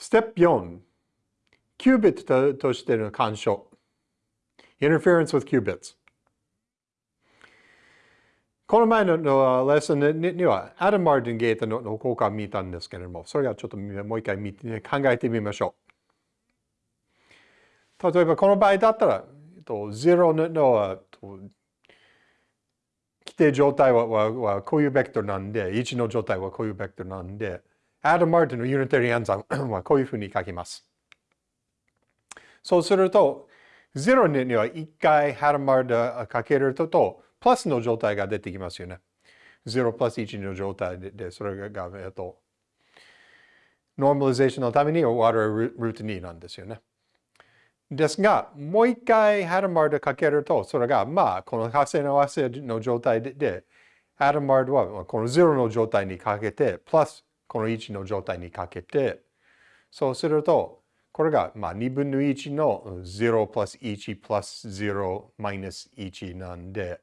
ステップ4、キュービットとしての干渉。interference with qubits。この前のレッスンには、アダム・マーティン・ゲートの効果を見たんですけれども、それがちょっともう一回見て考えてみましょう。例えばこの場合だったら、0の規定状態ははこういうベクトルなんで、1の状態はこういうベクトルなんで、アダム・マーティンのユニタリー暗算はこういうふうに書きます。そうすると、0には1回ハダム・マーティンかけると、プラスの状態が出てきますよね。0プラス1の状態で、それが、えっと、ノーマリゼーションのために終わるルート2なんですよね。ですが、もう一回ハダマードかけると、それが、まあ、この発生の合わせの状態で、ハダマードはこの0の状態にかけて、プラスこの1の状態にかけて、そうすると、これが、まあ、2分の1の0プラス1プラス0マイナス1なんで、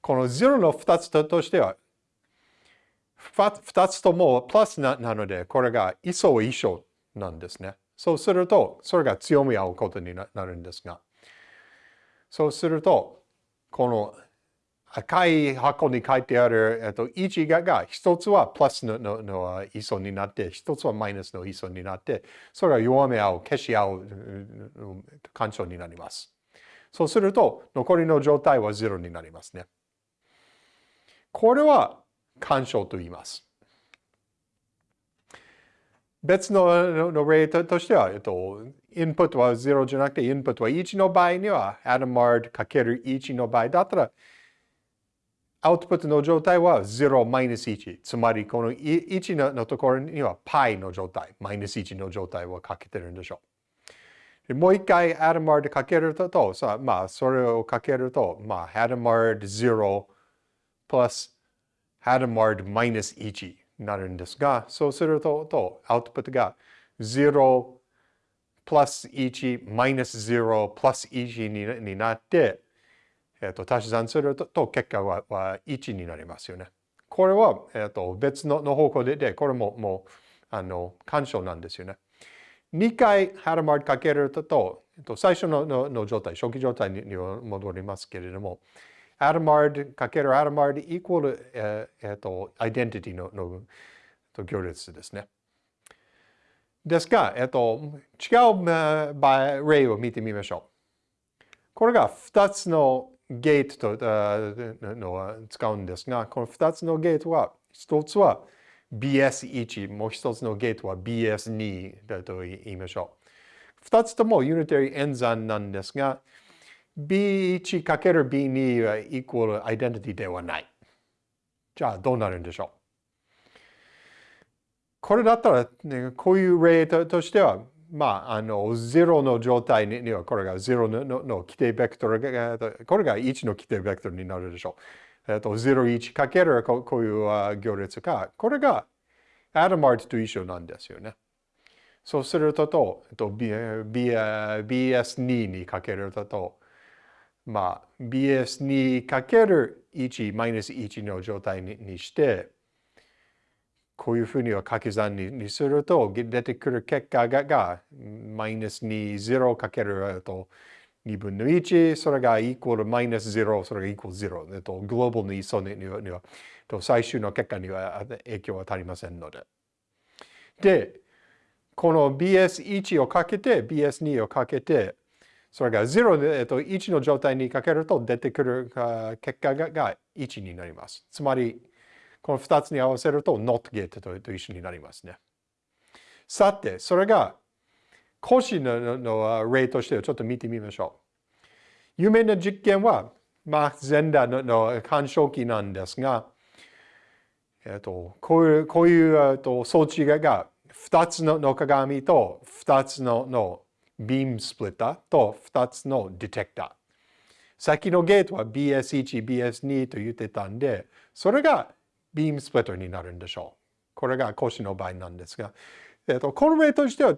この0の2つとしては、2つともプラスなので、これが一層一緒なんですね。そうすると、それが強み合うことになるんですが、そうすると、この赤い箱に書いてある、えっと、1がが一つはプラスののの位相になって、一つはマイナスの位相になって、それが弱め合う、消し合う干渉になります。そうすると、残りの状態は0になりますね。これは干渉と言います。別のの例としては、えっと、インプットは0じゃなくて、インプットは1の場合には、アダマードかける1の場合だったら、アウトプットの状態は0マイナス1。つまり、この1のところには π の状態、マイナス1の状態をかけてるんでしょう。もう一回アダマードかけると、さまあ、それをかけると、まあ、アダマード0プラスアダマードマイナス1。なるんですが、そうすると、とアウトプットが0プラス1マイナス0プラス1になって、えっと、足し算すると結果はは1になりますよね。これは、えっと、別のの方向でで、これももうあの干渉なんですよね。2回ハラマードかけると、えっと、最初ののの状態、初期状態にに戻りますけれども、アダマードかけるアダマードイコール、えー、えー、と、アイデンティティののと行列ですね。ですが、えっ、と、違う場例を見てみましょう。これが2つのゲートとのを使うんですが、この2つのゲートは、1つは BS1、もう1つのゲートは BS2 だと言いましょう。2つともユニタリー演算なんですが、B1×B2 はイコールアイデンティティではない。じゃあどうなるんでしょう？これだったら、ね、こういう例としては、まあ、あの、0の状態には、これが0ののの規定ベクトルが、これが1の規定ベクトルになるでしょう。えっと、0、1かけるこういう行列が、これがアダマートと一緒なんですよね。そうすると、と、えっと、B、B、BS2 にかけると、まあ、BS2 かける1マイナス1の状態にして、こういうふうには掛け算にすると、出てくる結果ががマイナス2、0かけると2分の1、それがイコールマイナス0、それがイコール0。えっと、グローバルにそにはにはと最終の結果には影響は足りませんので。で、この BS1 をかけて、BS2 をかけて、それが0で、えっと、1の状態にかけると出てくる結果がが1になります。つまり、この2つに合わせると not get と一緒になりますね。さて、それが講師のの例としてちょっと見てみましょう。有名な実験は、マーク・ゼンダーの干渉機なんですが、えっと、こういうこういう、えっと、装置が2つの鏡と2つののビームスプリッターと2つのディテクター。先のゲートは BS1、BS2 と言ってたんで、それがビームスプリッターになるんでしょう。これが講師の場合なんですが、えっと、この例としては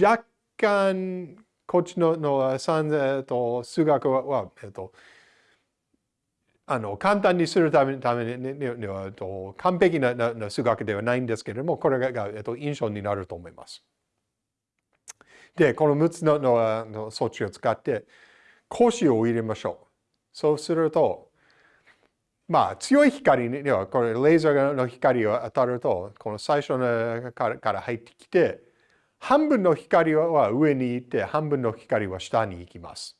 若干こっちののえっと、数学は、えっと、あの簡単にするためためにはと完璧なな数学ではないんですけれども、これが、えっと、印象になると思います。で、この6つののの装置を使って格子を入れましょう。そうすると、まあ強い光にはこれレーザーの光を当たると、この最初のから入ってきて、半分の光は上に行って、半分の光は下に行きます。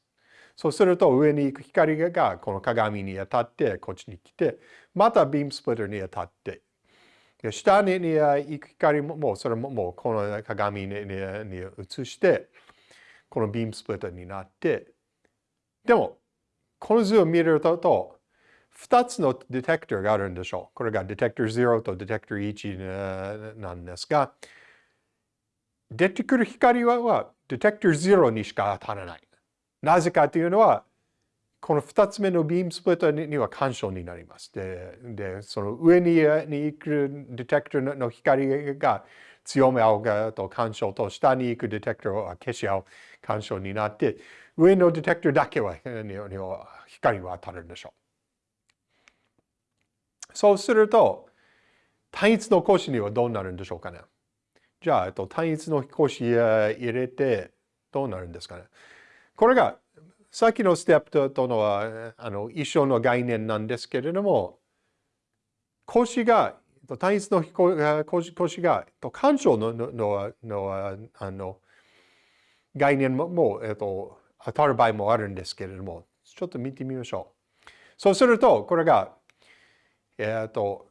そうすると上に行く光がこの鏡に当たってこっちに来て、またビームスプリッターに当たって、で下に行く光ももうそれももうこの鏡に映して、このビームスプリッターになって、でもこの図を見ると、2つのディテクターがあるんでしょう。これがディテクター0とディテクター1なんですが、出てくる光はディテクター0にしか当たらない。なぜかというのは、この2つ目のビームスプリッターには干渉になります。で、でその上にに行くディテクターの光が強め合うと干渉と下に行くディテクターは消し合う干渉になって、上のディテクターだけは光は当たるんでしょう。そうすると、単一の格子にはどうなるんでしょうかね？じゃあ、えっと単一の格子入れてどうなるんですかね？これがさっきのステップとのはあの一緒の概念なんですけれども、腰が、単一の腰腰が、干渉のののあの概念ももう、えっと、当たる場合もあるんですけれども、ちょっと見てみましょう。そうすると、これが、えっと、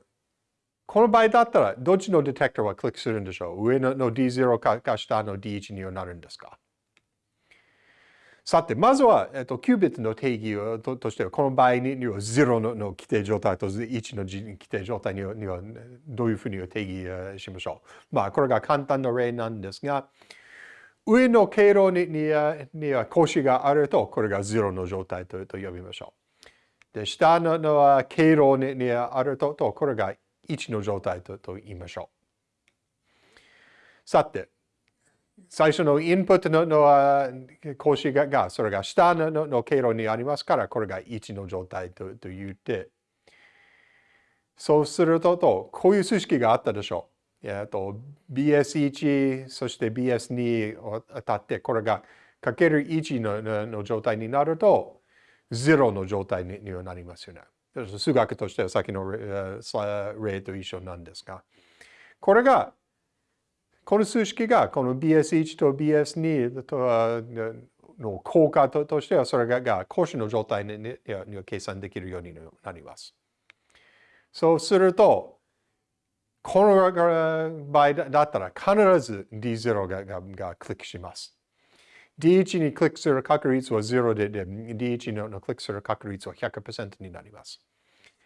この場合だったら、どっちのディテクターはクリックするんでしょう？上のの D0 かか下の D1 にはなるんですか？さて、まずは、えっと、キュービットの定義をととしては、この場合には0のの規定状態と1の規定状態にはにはどういうふうに定義しましょう？まあ、これが簡単な例なんですが、上の経路ににには腰があると、これが0の状態とと呼びましょう。で、下のの経路ににあると、とこれが1の状態とと言いましょう。さて、最初のインプットのの格子がが、それが下のの経路にありますから、これが1の状態とと言って、そうすると、とこういう数式があったでしょう。えっと、BS1、そして BS2 を当たって、これがかける1のの状態になると、0の状態にはなりますよね。数学としてはさっきの例と一緒なんですが、これがこの数式がこの BS1 と BS2 との効果ととしてはそれがが講師の状態にには計算できるようになります。そうすると、この場合だったら必ず D0 がががクリックします。D1 にクリックする確率は0で、で D1 のクリックする確率は100%になります。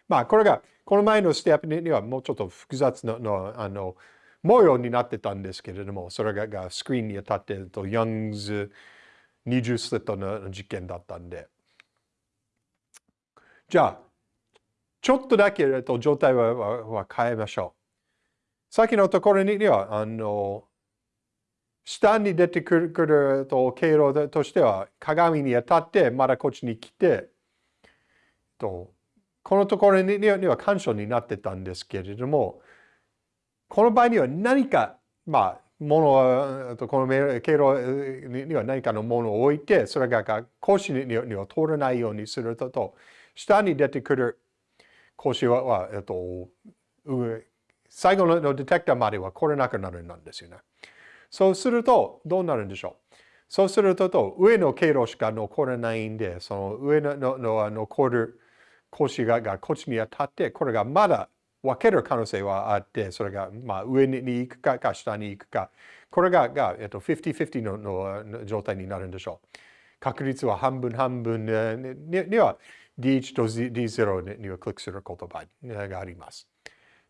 まあ、これが、この前のステップにはもうちょっと複雑なの、あの、模様になってたんですけれども、それがスクリーンに当たってると、ヤングズ20スリットの実験だったんで。じゃあ、ちょっとだけと状態はは変えましょう。さっきのところには、あの、下に出てくると経路としては、鏡に当たって、まだこっちに来て、とこのところには干渉になってたんですけれども、この場合には何か、まあ、もの、この経路には何かのものを置いて、それが格子には通らないようにすると、下に出てくる格子は、えっと、最後のディテクターまでは来れなくなるんですよね。そうすると、どうなるんでしょう？そうすると、上の経路しか残らないんで、その上のの残る格子ががこっちに当たって、これがまだ分ける可能性はあって、それが、まあ、上に行くかか下に行くか、これがが、えっと、50-50のの状態になるんでしょう。確率は半分半分には D1 と D0 にはクリックする言葉があります。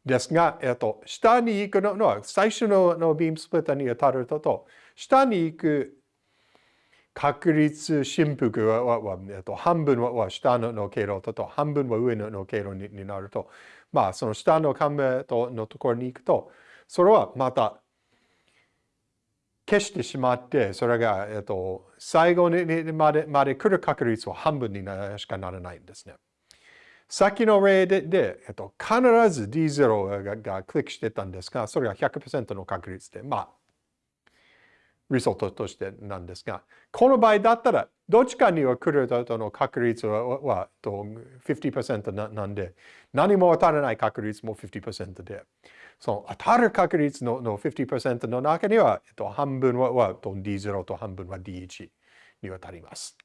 ですが、えっと、下に行くのは最初のビームスプリッターに当たると、と下に行く確率振幅は、えっと、半分は下の経路と半分は上の経路になると、まあ、その下の看板のところに行くと、それはまた消してしまって、それが、えっと、最後にまでまで来る確率は半分にしかならないんですね。先の例でで、えっと、必ず D0 ががクリックしてたんですが、それが100%の確率で、まあ、リソートとしてなんですが、この場合だったら、どっちかには来るとの確率はは50%ななんで、何も当たらない確率も50%で、その当たる確率のの50%の中には、えっと、半分はは D0 と半分は D1 に当たります。